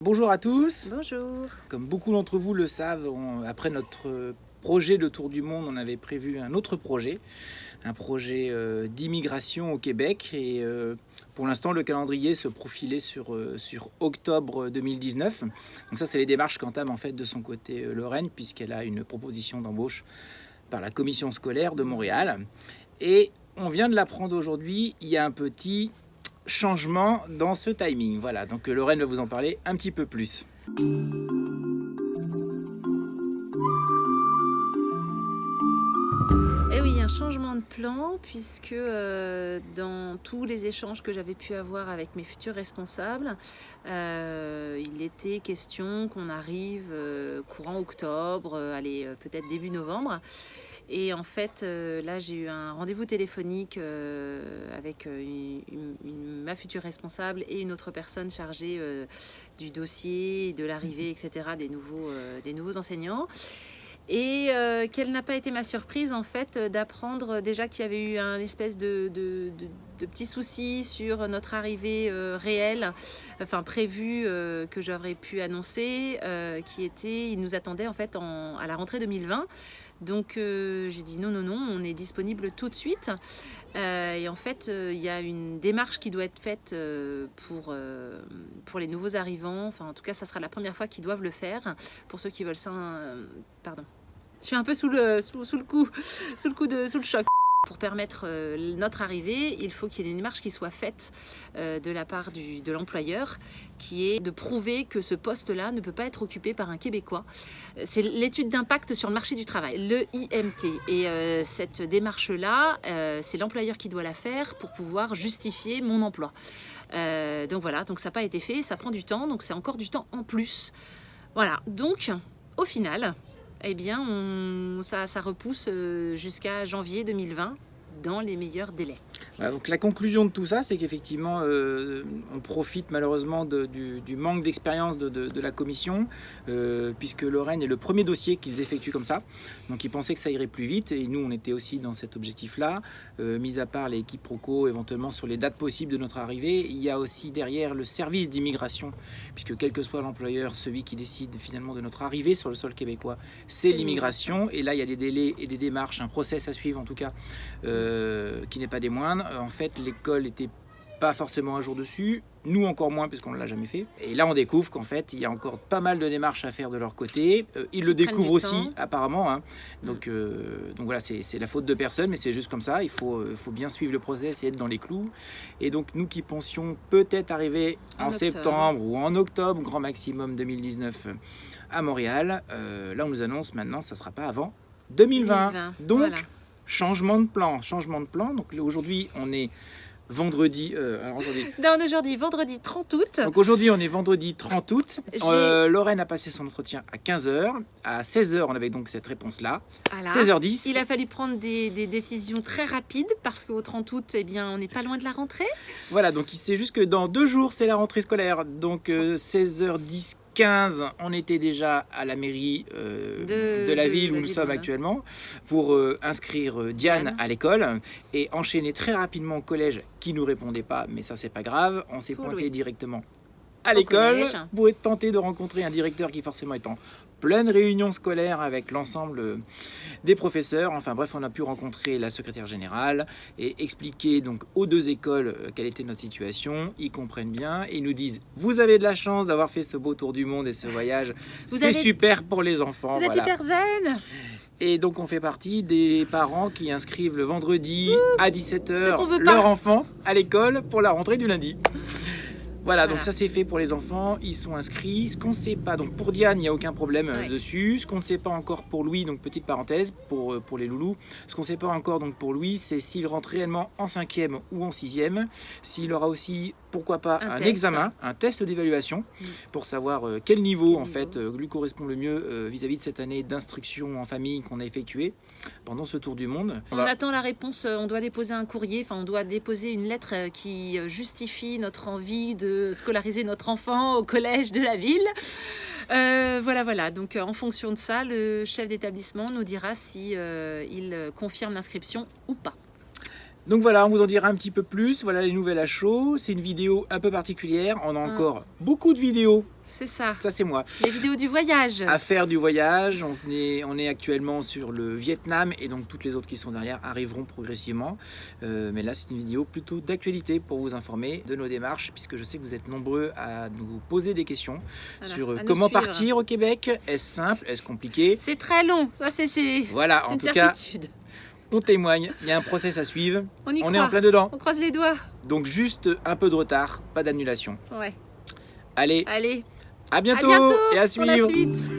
Bonjour à tous. Bonjour. Comme beaucoup d'entre vous le savent, après notre projet de tour du monde, on avait prévu un autre projet, un projet euh, d'immigration au Québec. Et euh, pour l'instant, le calendrier se profilait sur, euh, sur octobre 2019. Donc ça, c'est les démarches qu'entame en fait de son côté Lorraine, puisqu'elle a une proposition d'embauche par la commission scolaire de Montréal. Et on vient de l'apprendre aujourd'hui, il y a un petit changement dans ce timing. Voilà, donc Lorraine va vous en parler un petit peu plus. Eh oui, un changement de plan puisque euh, dans tous les échanges que j'avais pu avoir avec mes futurs responsables, euh, il était question qu'on arrive euh, courant octobre, allez peut-être début novembre. Et en fait, là, j'ai eu un rendez-vous téléphonique avec ma future responsable et une autre personne chargée du dossier, de l'arrivée, etc., des nouveaux, des nouveaux enseignants et euh, quelle n'a pas été ma surprise en fait euh, d'apprendre déjà qu'il y avait eu un espèce de, de, petits soucis sur notre arrivée euh, réelle, enfin prévue que j'aurais pu annoncer, qui était, il nous attendait en fait à la rentrée 2020. Donc j'ai dit non, non, non, on est disponible tout de suite. et en fait, il y a une démarche qui doit être faite pour, pour les nouveaux arrivants. Enfin, en tout cas, ça sera la première fois qu'ils doivent le faire. Pour ceux qui veulent ça, pardon, je suis un peu sous le, sous, le coup, sous le coup de, sous le choc. Pour permettre euh, notre arrivée, il faut qu'il y ait des démarches qui soient faites euh, de la part de l'employeur, qui est de prouver que ce poste-là ne peut pas être occupé par un Québécois. C'est l'étude d'impact sur le marché du travail, le IMT. Et euh, cette démarche-là, c'est l'employeur qui doit la faire pour pouvoir justifier mon emploi. donc voilà, donc ça n'a pas été fait, ça prend du temps, donc c'est encore du temps en plus. Voilà, donc au final, eh bien, ça, repousse euh, jusqu'à janvier 2020 dans les meilleurs délais donc la conclusion de tout ça, c'est qu'effectivement, euh, on profite malheureusement du, manque d'expérience de, la commission, euh, puisque Lorraine est le premier dossier qu'ils effectuent comme ça. Donc ils pensaient que ça irait plus vite, et nous, on était aussi dans cet objectif-là. Euh, mis à part l'équipe Proco, éventuellement sur les dates possibles de notre arrivée, il y a aussi derrière le service d'immigration, puisque quel que soit l'employeur, celui qui décide finalement de notre arrivée sur le sol québécois, c'est l'immigration. Et là, il y a des délais et des démarches, un process à suivre en tout cas, qui n'est pas des moindres. Euh, en fait, l'école n'était pas forcément un jour dessus, nous encore moins puisqu'on ne l'a jamais fait. Et là on découvre qu'en fait il y a encore pas mal de démarches à faire de leur côté. Euh, ils le découvrent aussi apparemment. Hein. Donc, euh, donc voilà, c'est la faute de personne, mais c'est juste comme ça. Il faut, faut bien suivre le process et être dans les clous. Et donc nous qui pensions peut-être arriver en, septembre ou en octobre, grand maximum 2019 à Montréal, là on nous annonce maintenant ça ne sera pas avant 2020. Donc changement de plan, changement de plan. Donc aujourd'hui, on est vendredi. Euh, aujourd'hui. Non, aujourd'hui, vendredi 30 août. Donc aujourd'hui, on est vendredi 30 août. Euh, Lorraine a passé son entretien à 15h. À 16h, on avait donc cette réponse-là. 16h10. Il a fallu prendre des, décisions très rapides parce qu'au 30 août, eh bien, on n'est pas loin de la rentrée. Voilà, donc il sait juste que dans deux jours, c'est la rentrée scolaire. Donc 16h10, euh, 15, on était déjà à la mairie euh, de, la ville où nous sommes actuellement pour euh, inscrire euh, Diane, à l'école et enchaîner très rapidement au collège qui nous répondait pas, mais ça c'est pas grave, on s'est pointé directement à l'école pour tenter de rencontrer un directeur qui forcément est en pleine réunion scolaire avec l'ensemble des professeurs. Enfin bref, on a pu rencontrer la secrétaire générale et expliquer donc aux deux écoles euh, quelle était notre situation. Ils comprennent bien et ils nous disent « Vous avez de la chance d'avoir fait ce beau tour du monde et ce voyage. C'est super pour les enfants. » Vous êtes hyper zen et donc on fait partie des parents qui inscrivent le vendredi à 17h leur enfant à l'école pour la rentrée du lundi. Voilà, donc ça c'est fait pour les enfants, ils sont inscrits. Ce qu'on ne sait pas, donc pour Diane, il n'y a aucun problème euh, dessus. Ce qu'on ne sait pas encore pour Louis, donc petite parenthèse pour, euh, pour les loulous, ce qu'on ne sait pas encore donc pour Louis, c'est s'il rentre réellement en cinquième ou en sixième, s'il aura aussi, pourquoi pas, un, examen, un test d'évaluation mm. pour savoir euh, quel niveau en fait lui correspond le mieux vis-à-vis de cette année d'instruction en famille qu'on a effectuée pendant ce tour du monde. On, attend la réponse, on doit déposer un courrier, enfin on doit déposer une lettre qui justifie notre envie de scolariser notre enfant au collège de la ville. Euh, voilà, voilà. Donc, euh, en fonction de ça, le chef d'établissement nous dira si euh, il confirme l'inscription ou pas. Donc voilà, on vous en dira un petit peu plus. Voilà les nouvelles à chaud. C'est une vidéo un peu particulière. On a Mm. encore beaucoup de vidéos. C'est ça. Ça, c'est moi. Les vidéos du voyage. À faire du voyage. On est, on est actuellement sur le Vietnam et donc toutes les autres qui sont derrière arriveront progressivement. Euh, mais là, c'est une vidéo plutôt d'actualité pour vous informer de nos démarches, puisque je sais que vous êtes nombreux à nous poser des questions Voilà, sur euh, comment partir au Québec. Est-ce simple? Est-ce compliqué? C'est très long. Ça, c'est Voilà, en une tout cas, certitude. On témoigne. Il y a un process à suivre. On y On croit. est en plein dedans. On croise les doigts. Donc juste un peu de retard, pas d'annulation. Ouais. Allez, Allez. à bientôt, à bientôt et à pour la suivre. suite.